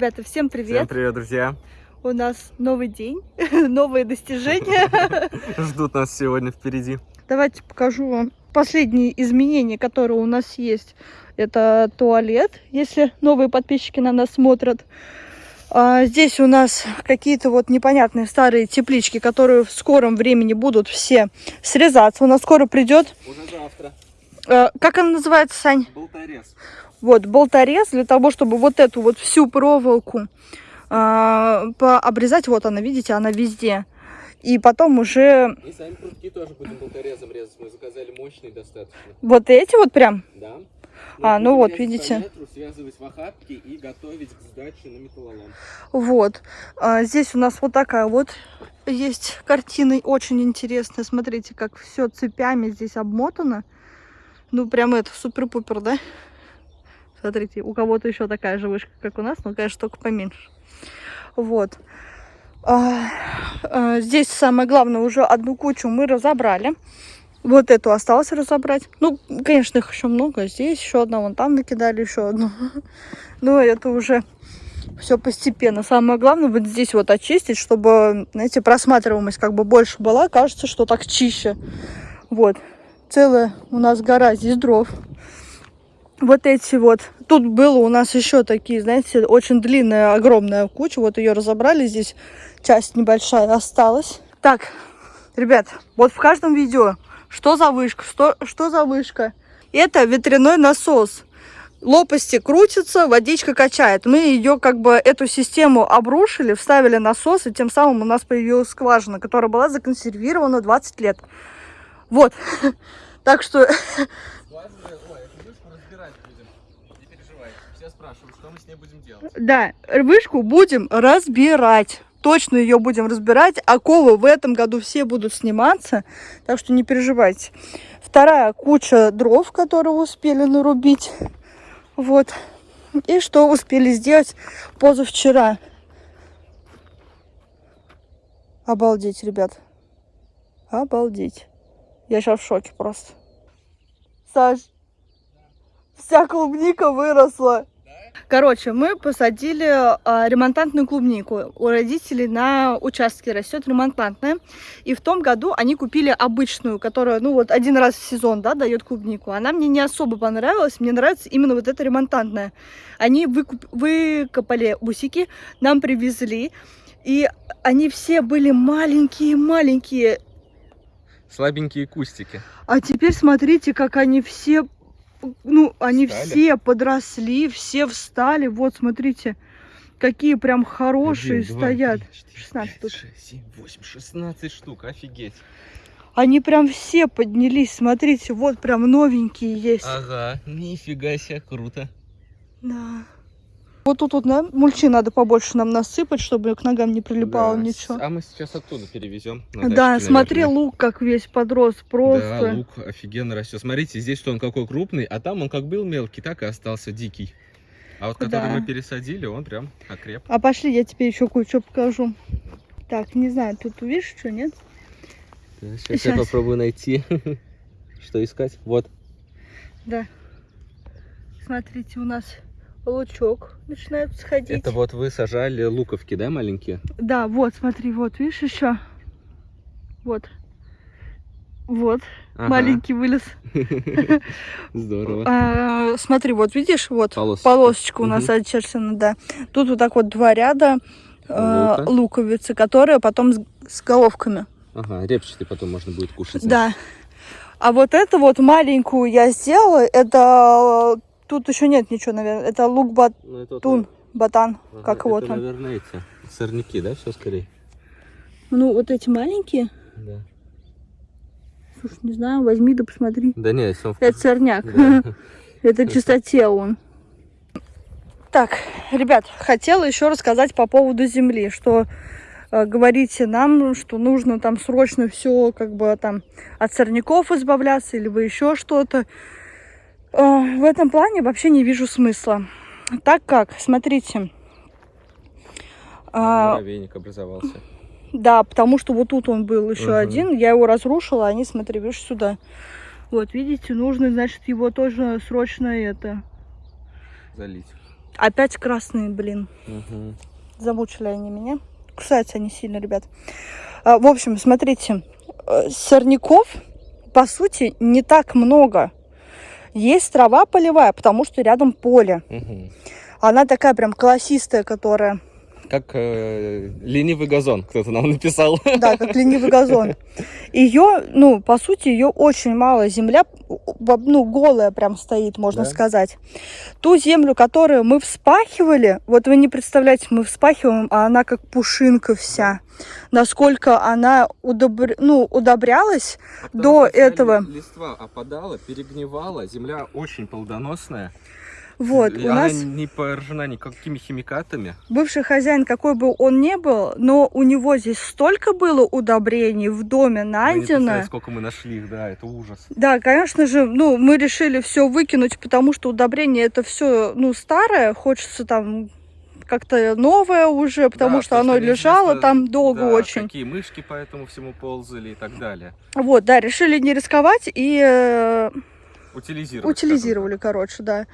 Ребята, всем привет! Всем привет, друзья! У нас новый день, новые достижения. Ждут нас сегодня впереди. Давайте покажу вам последние изменения, которые у нас есть. Это туалет, если новые подписчики на нас смотрят. А здесь у нас какие-то вот непонятные старые теплички, которые в скором времени будут все срезаться. У нас скоро придет. Уже завтра. А, как она называется, Сань? Болторез. Вот, болторез для того, чтобы вот эту вот всю проволоку а, пообрезать. Вот она, видите, она везде. И потом уже... И сами прутки тоже будем болторезом резать. Мы заказали мощный достаточно. Вот эти вот прям? Да. А, ну вот, видите. Метру, связывать в охапки и готовить к сдаче на металлолом. Вот. А, здесь у нас вот такая вот есть картина, очень интересная. Смотрите, как все цепями здесь обмотано. Ну, прям это супер-пупер, да? Смотрите, у кого-то еще такая же вышка, как у нас, но, конечно, только поменьше. Вот. А, а, здесь самое главное, уже одну кучу мы разобрали. Вот эту осталось разобрать. Ну, конечно, их еще много. Здесь еще одна, вон там накидали еще одну. Но это уже все постепенно. Самое главное вот здесь вот очистить, чтобы, знаете, просматриваемость как бы больше была. Кажется, что так чище. Вот. Целая у нас гора здесь дров. Вот эти вот. Тут было у нас еще такие, знаете, очень длинная, огромная куча. Вот ее разобрали. Здесь часть небольшая осталась. Так, ребят, вот в каждом видео что за вышка? Что, что за вышка? Это ветряной насос. Лопасти крутятся, водичка качает. Мы ее, как бы, эту систему обрушили, вставили насос, и тем самым у нас появилась скважина, которая была законсервирована 20 лет. Вот. Так что... Да, вышку будем разбирать точно ее будем разбирать. Оковы в этом году все будут сниматься, так что не переживайте. Вторая куча дров, которые успели нарубить. Вот. И что успели сделать позавчера. Обалдеть, ребят. Обалдеть. Я сейчас в шоке просто. Саш, вся клубника выросла. Короче, мы посадили а, ремонтантную клубнику. У родителей на участке растет ремонтантная. И в том году они купили обычную, которая, ну вот, один раз в сезон, да, дает клубнику. Она мне не особо понравилась. Мне нравится именно вот эта ремонтантная. Они выкуп... выкопали усики, нам привезли. И они все были маленькие-маленькие. Слабенькие кустики. А теперь смотрите, как они все ну, они встали? все подросли, все встали. Вот, смотрите, какие прям хорошие 1, 2, стоят. 3, 4, 16 5, 6, 7, 8, 16 штук, офигеть. Они прям все поднялись, смотрите, вот прям новенькие есть. Ага, нифига себе, круто. Да. Вот тут вот на мульчи надо побольше нам насыпать, чтобы к ногам не прилипало да. ничего. А мы сейчас оттуда перевезем. Да, дачке, смотри, наверное. лук как весь подрос, просто. Да, лук офигенно растет. Смотрите, здесь он какой крупный, а там он как был мелкий, так и остался дикий. А вот который да. мы пересадили, он прям окреп. А пошли, я тебе еще кое-что покажу. Так, не знаю, тут увидишь что, нет? Да, сейчас, сейчас я попробую найти, что искать. Вот. Да. Смотрите, у нас лучок начинает сходить. Это вот вы сажали луковки, да, маленькие? Да, вот, смотри, вот, видишь еще? Вот. Вот, ага. маленький вылез. Здорово. А, смотри, вот видишь, вот Полосочка, полосочка у нас угу. очерчена, да. Тут вот так вот два ряда э, луковицы, которые потом с, с головками. Ага, репчатый потом можно будет кушать. Да. А вот эту вот маленькую я сделала, это Тут еще нет ничего, наверное. Это лук бат... ну, батан, ага, как его там. наверное, эти сорняки, да, все скорее? Ну, вот эти маленькие? Да. Слушай, не знаю, возьми да посмотри. Да нет, он Это сорняк. Да. Это чистоте он. Так, ребят, хотела еще рассказать по поводу земли, что э, говорите нам, что нужно там срочно все как бы там от сорняков избавляться или вы еще что-то. Э, в этом плане вообще не вижу смысла. Так как, смотрите... А, муравейник образовался. Да, потому что вот тут он был еще угу. один. Я его разрушила, они, смотри, видишь, сюда. Вот, видите, нужно, значит, его тоже срочно это... Залить. Опять красные, блин. Мгм. Замучили они меня. Кусаются они сильно, ребят. А, В общем, смотрите, э, сорняков, по сути, не так много. Есть трава полевая, потому что рядом поле. Мгм. Она такая прям колосистая, которая, Как э, ленивый газон, кто-то нам написал. да, как ленивый газон. Ее, ну, по сути, ее очень мало. Земля, ну, голая прям стоит, можно Да. сказать. Ту землю, которую мы вспахивали, вот вы не представляете, мы вспахиваем, а она как пушинка вся. Насколько она удобр... ну, удобрялась. Потому До этого- ли- Листва опадала, перегнивала, земля очень плодоносная. Вот, И у она нас не поражена никакими химикатами. бывший хозяин, какой бы он ни был, но у него здесь столько было удобрений в доме Вы не найдено. представляете, сколько мы нашли их, да, это ужас. Да, конечно же, ну, мы решили все выкинуть, потому что удобрение это все, ну, старое, хочется там как-то новое уже, потому Да, что оно лежало там долго да, очень. Какие мышки по этому всему ползали и так далее. Вот, да, решили не рисковать и э, Утилизировали. утилизировали, короче, да.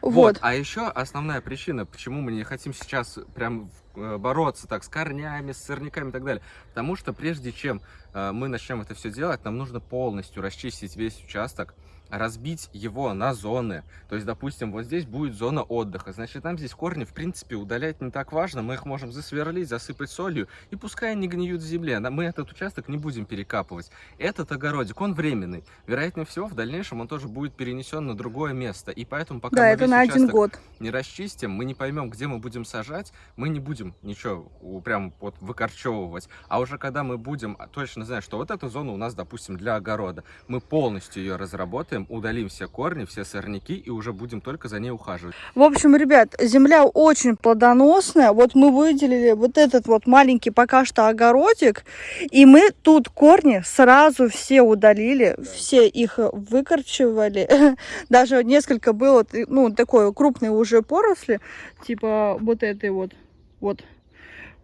Вот. Вот. А еще основная причина, почему мы не хотим сейчас прям э, бороться так с корнями, с сорняками и так далее. Потому что прежде чем э, мы начнем это все делать, нам нужно полностью расчистить весь участок, разбить его на зоны. То есть, допустим, вот здесь будет зона отдыха. Значит, нам здесь корни, в принципе, удалять не так важно. Мы их можем засверлить, засыпать солью, и пускай они гниют в земле. Мы этот участок не будем перекапывать. Этот огородик, он временный. Вероятнее всего, в дальнейшем он тоже будет перенесен на другое место. И поэтому, пока Да, мы это на один год. не расчистим, мы не поймем, где мы будем сажать, мы не будем ничего прям вот выкорчевывать. А уже когда мы будем точно знать, что вот эта зона у нас, допустим, для огорода, мы полностью ее разработаем, удалим все корни, все сорняки и уже будем только за ней ухаживать. В общем, ребят, земля очень плодоносная. Вот мы выделили вот этот вот маленький пока что огородик, и мы тут корни сразу все удалили, все их выкорчевали. Даже несколько было, ну, такой крупной уже поросли, типа вот этой вот, вот.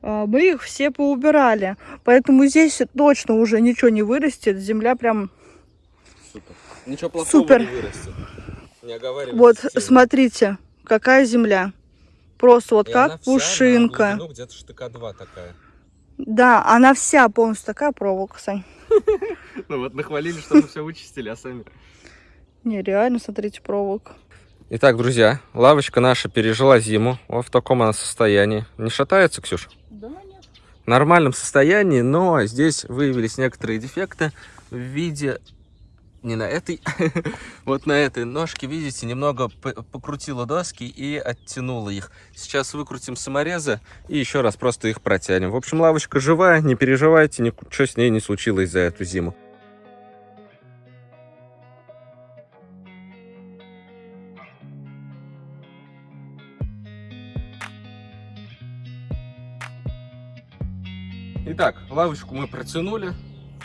А, Мы их все поубирали, поэтому здесь точно уже ничего не вырастет. Земля прям Супер. Ничего плохого Супер. не вырастет. Не оговаривайте. Вот, смотрите, какая земля. Просто вот как пушинка. Ну, где-то штыка два такая. Да, она вся полностью такая проволока, Сань. Ну вот нахвалили, что мы все вычистили, а сами... Не, реально, смотрите, проволока. Итак, друзья, лавочка наша пережила зиму. Вот в таком она состоянии. Не шатается, Ксюша? Да нет. в нормальном состоянии, но здесь выявились некоторые дефекты в виде не на этой, вот на этой ножке, видите, немного покрутила доски и оттянула их. Сейчас выкрутим саморезы и еще раз просто их протянем. В общем, лавочка живая, не переживайте, ничего с ней не случилось за эту зиму. Итак, лавочку мы протянули.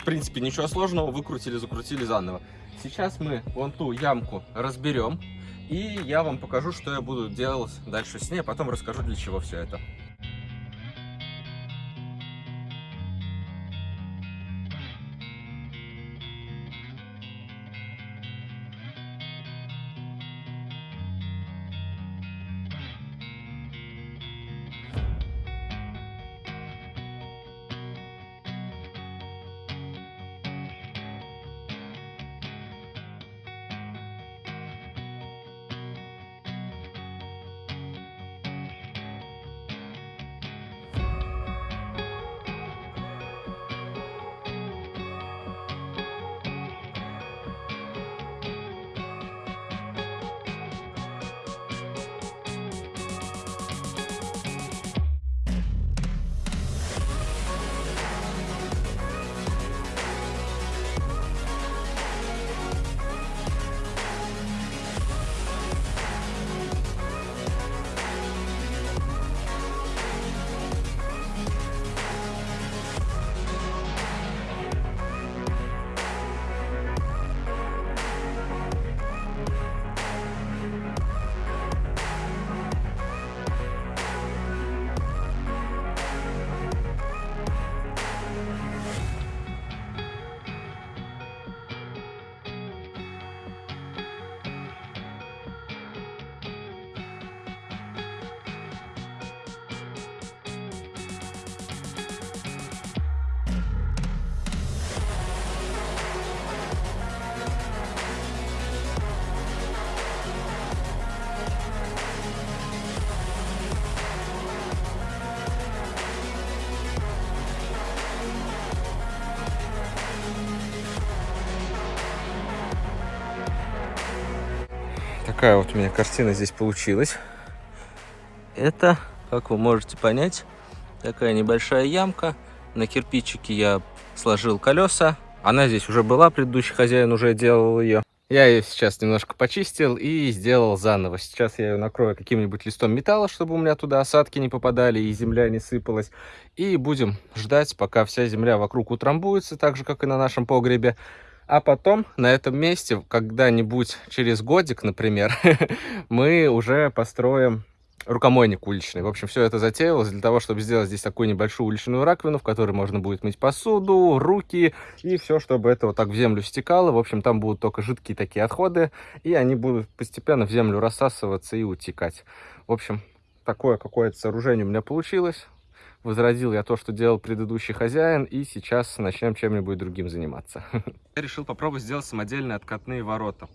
В принципе, ничего сложного. Выкрутили, закрутили заново. Сейчас мы вон ту ямку разберем. И я вам покажу, что я буду делать дальше с ней. А потом расскажу, для чего все это. Такая вот у меня картина здесь получилась. Это, как вы можете понять, такая небольшая ямка. На кирпичике я сложил колеса. Она здесь уже была, предыдущий хозяин уже делал ее. Я ее сейчас немножко почистил и сделал заново. Сейчас я ее накрою каким-нибудь листом металла, чтобы у меня туда осадки не попадали и земля не сыпалась. И будем ждать, пока вся земля вокруг утрамбуется, так же, как и на нашем погребе. А потом на этом месте, когда-нибудь через годик, например, мы уже построим рукомойник уличный. В общем, все это затеялось для того, чтобы сделать здесь такую небольшую уличную раковину, в которой можно будет мыть посуду, руки и все, чтобы это вот так в землю стекало. В общем, там будут только жидкие такие отходы, и они будут постепенно в землю рассасываться и утекать. В общем, такое какое-то сооружение у меня получилось. Возродил я то, что делал предыдущий хозяин, и сейчас начнем чем-нибудь другим заниматься. Я решил попробовать сделать самодельные откатные ворота.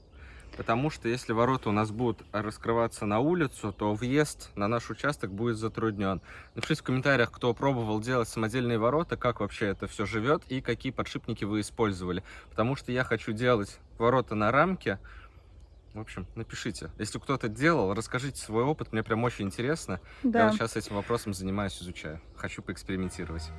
Потому что если ворота у нас будут раскрываться на улицу, то въезд на наш участок будет затруднен. Напишите в комментариях, кто пробовал делать самодельные ворота, как вообще это все живет и какие подшипники вы использовали. Потому что я хочу делать ворота на рамке. В общем, напишите. Если кто-то делал, расскажите свой опыт, мне прям очень интересно. Да. Я вот сейчас этим вопросом занимаюсь, изучаю. Хочу поэкспериментировать.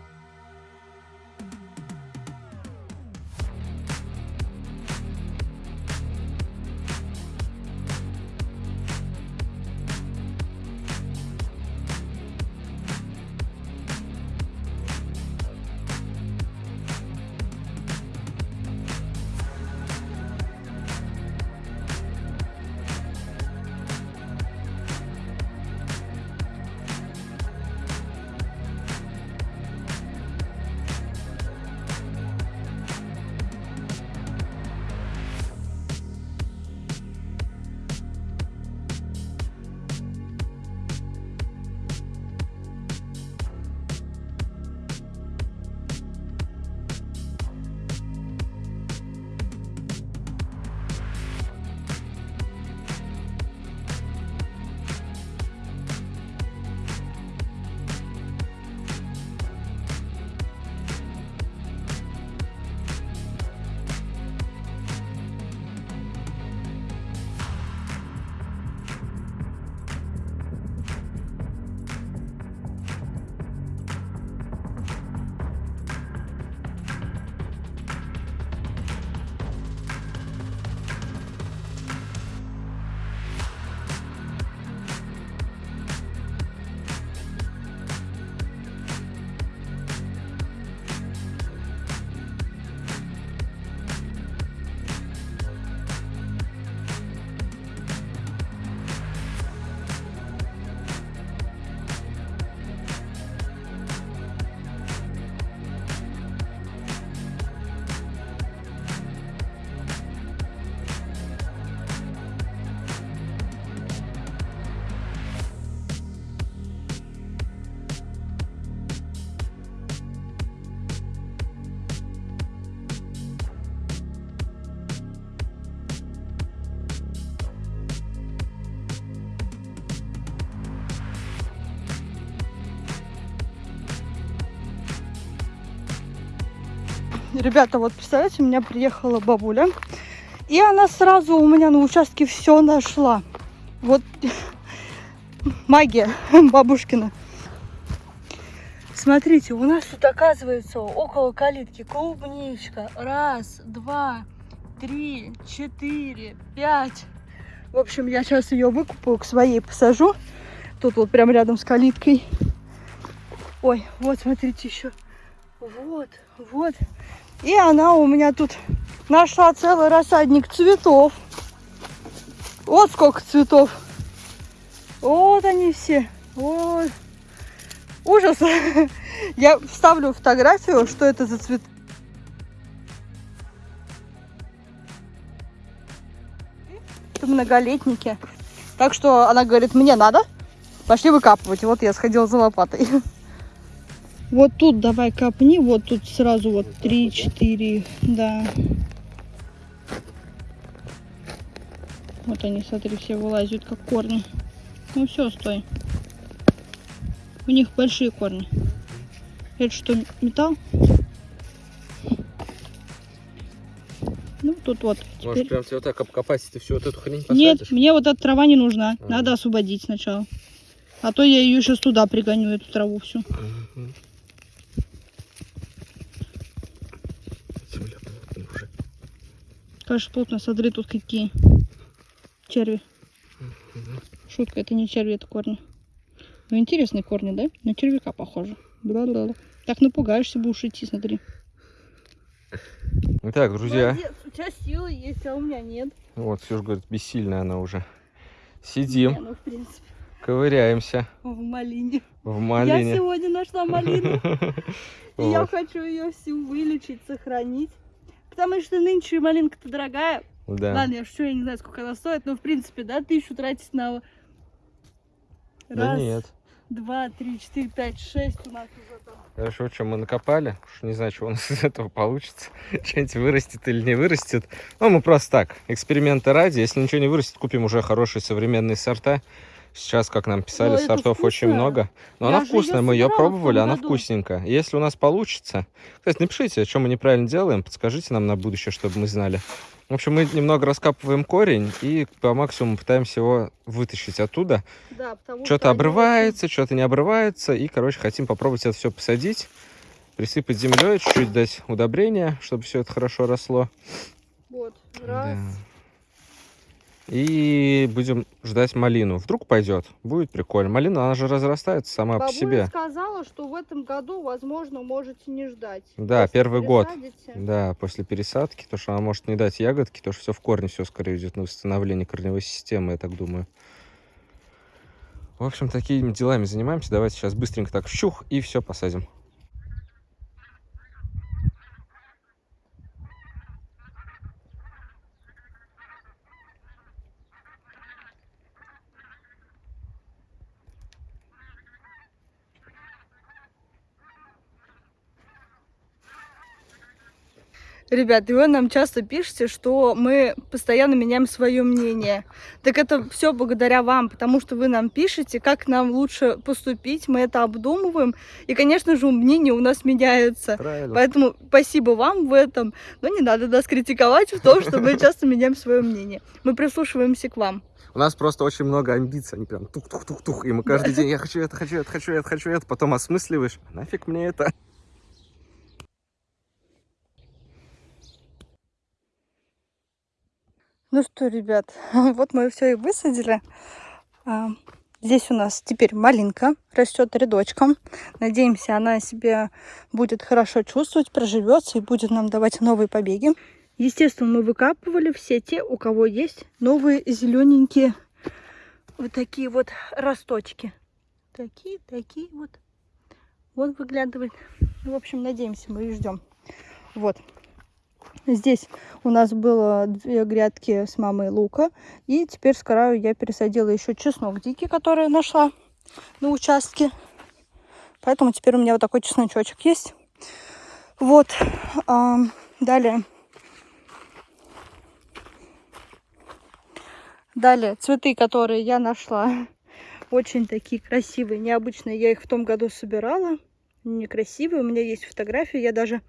Ребята, вот представляете, у меня приехала бабуля, и она сразу у меня на участке все нашла. Вот магия бабушкина. Смотрите, у нас тут оказывается около калитки клубничка. Раз, два, три, четыре, пять. В общем, я сейчас ее выкупаю, к своей посажу. Тут вот прям рядом с калиткой. Ой, вот смотрите еще. Вот, вот. И она у меня тут нашла целый рассадник цветов. Вот сколько цветов. Вот они все. Вот. Ужас. Я вставлю фотографию, что это за цвет. Это многолетники. Так что она говорит, мне надо. Пошли выкапывать. Вот я сходила за лопатой. Вот тут давай копни, вот тут сразу вот 3-4, да. Вот они, смотри, все вылазят как корни. Ну все, стой. У них большие корни. Это что, металл? Ну, тут вот. Может, Теперь- прям тебе вот так обкопать, ты всю вот эту хрень Нет, посадишь? мне вот эта трава не нужна. Ага. Надо освободить сначала. А то я ее сейчас туда пригоню, эту траву всю. Мгм. Земля плотная уже. Конечно, плотно, смотри, тут какие черви. Шутка, это не черви, это корни. Ну, интересные корни, да? На червяка похоже. Бла-бла-бла. Так напугаешься, будешь идти, смотри. Итак, друзья, Молодец, у тебя силы есть, а у меня нет. вот Ксюша говорит, бессильная она уже. Сидим, Не, ну, в принципе, ковыряемся в малине. в Я малине. сегодня нашла малину, и я хочу ее всю вылечить, сохранить. Потому что нынче малинка-то дорогая. Да. Ладно, я шучу, я не знаю, сколько она стоит, но в принципе, да, тысячу тратить на... Да Раз, нет. два, три, четыре, пять, шесть у нас уже там. Хорошо, что мы накопали. Уж не знаю, что у нас из этого получится. Что-нибудь вырастет или не вырастет. Ну, мы просто так, эксперименты ради. Если ничего не вырастет, купим уже хорошие современные сорта. Сейчас, как нам писали, Но это сортов очень много. Но Я она вкусная, мы ее в том пробовали, она году. вкусненькая. Если у нас получится... Кстати, напишите, что мы неправильно делаем, подскажите нам на будущее, чтобы мы знали. В общем, мы немного раскапываем корень и по максимуму пытаемся его вытащить оттуда. Да, Что-то они обрывается, что-то не обрывается. И, короче, хотим попробовать это все посадить, присыпать землей, чуть-чуть дать удобрения, чтобы все это хорошо росло. Вот, раз. Да. И будем ждать малину. Вдруг пойдет, будет прикольно. Малина, она же разрастается сама по Бабуля себе. сказала, что в этом году, возможно, можете не ждать. Да, Если первый год. пересадите. Да, после пересадки, то что она может не дать ягодки, то что все в корне, все скорее идет на восстановление корневой системы, я так думаю. В общем, такими делами занимаемся. Давайте сейчас быстренько так щух и все посадим. Ребят, и вы нам часто пишете, что мы постоянно меняем свое мнение. Так это все благодаря вам, потому что вы нам пишете, как нам лучше поступить, мы это обдумываем. И, конечно же, мнение у нас меняется. Правильно. Поэтому спасибо вам в этом. Но не надо нас критиковать в том, что мы часто меняем свое мнение. Мы прислушиваемся к вам. У нас просто очень много амбиций, они прям тух-тух-тух-тух, и мы каждый день, я хочу это, хочу это, хочу это, хочу это, потом осмысливаешь, нафиг мне это. Ну что, ребят, вот мы все и высадили. А, Здесь у нас теперь малинка растет рядочком. Надеемся, она себя будет хорошо чувствовать, проживется и будет нам давать новые побеги. Естественно, мы выкапывали все те, у кого есть новые зелененькие вот такие вот росточки. Такие, такие вот. Вот выглядывает. В общем, надеемся, мы и ждем. Вот. Здесь у нас было две грядки с мамой лука. И теперь с краю я пересадила еще чеснок дикий, который нашла на участке. Поэтому теперь у меня вот такой чесночочек есть. Вот. А, далее. Далее цветы, которые я нашла. Очень такие красивые, необычные. Я их в том году собирала. Некрасивые. У меня есть фотография. Я даже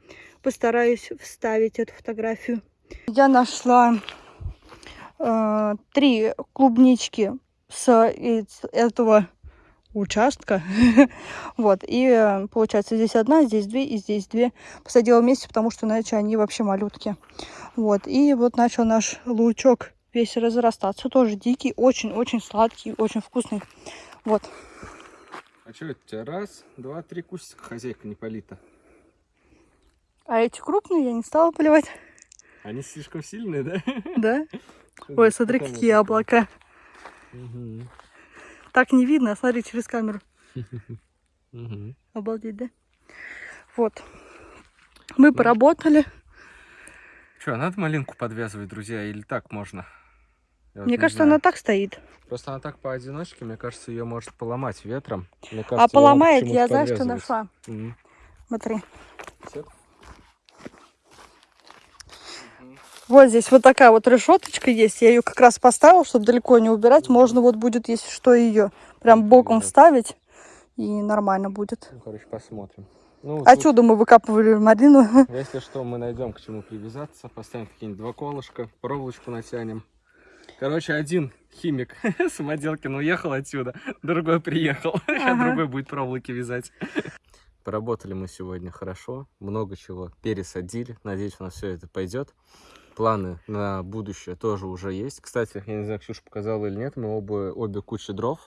постараюсь вставить эту фотографию. Я нашла э, три клубнички с этого участка. вот. И э, получается здесь одна, здесь две и здесь две. Посадила вместе, потому что иначе они вообще малютки. Вот. И вот начал наш лучок весь разрастаться. Тоже дикий, очень-очень сладкий, очень вкусный. Вот. А что это у тебя? Раз, два, три кустика хозяйка не полита. А эти крупные я не стала поливать. Они слишком сильные, да? Да? Ой, смотри, какие облака. Мгм. Так не видно, смотри через камеру. Мгм. Обалдеть, да? Вот. Мы поработали. Что, надо малинку подвязывать, друзья, или так можно? Я вот Мне не кажется, она так стоит. Просто она так поодиночке, мне кажется, ее может поломать ветром. Мне А кажется, надо поломает, я знаю, что нашла. Мгм. Смотри. Всё? Вот здесь вот такая вот решеточка есть. Я ее как раз поставила, чтобы далеко не убирать. Можно вот будет, если что, ее прям боком Да. вставить. И нормально будет. Ну, короче, посмотрим. Ну, Отсюда мы выкапывали малину. если что, мы найдем к чему привязаться. Поставим какие-нибудь два колышка, проволочку натянем. Короче, один химик Самоделкин уехал отсюда, другой приехал. Ага. другой будет проволоки вязать. Поработали мы сегодня хорошо, много чего пересадили. Надеюсь, у нас все это пойдет. Планы на будущее тоже уже есть. Кстати, я не знаю, Ксюша показала или нет, мы оба, обе кучи дров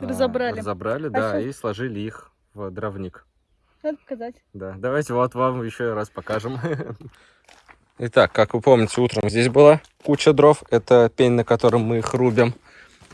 а, Разобрали. разобрали, А да, щас- и сложили их в дровник. Надо показать. Да, давайте вот вам еще раз покажем. Итак, как вы помните, утром здесь была куча дров. Это пень, на котором мы их рубим.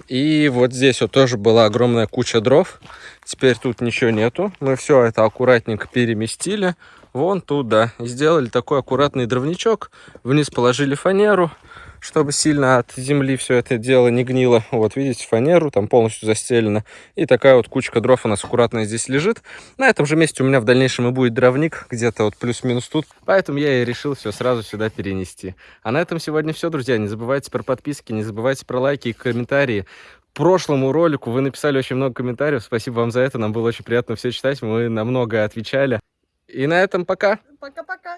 И вот здесь вот тоже была огромная куча дров. Теперь тут ничего нету. Мы все это аккуратненько переместили. Вон туда. И сделали такой аккуратный дровничок. Вниз положили фанеру, чтобы сильно от земли все это дело не гнило. Вот, видите, фанеру там полностью застелено. И такая вот кучка дров у нас аккуратно здесь лежит. На этом же месте у меня в дальнейшем и будет дровник, где-то вот плюс-минус тут. Поэтому я и решил все сразу сюда перенести. А на этом сегодня все, друзья. Не забывайте про подписки, не забывайте про лайки и комментарии. Прошлому ролику вы написали очень много комментариев. Спасибо вам за это. Нам было очень приятно все читать. Мы на многое отвечали. И на этом пока. Пока-пока.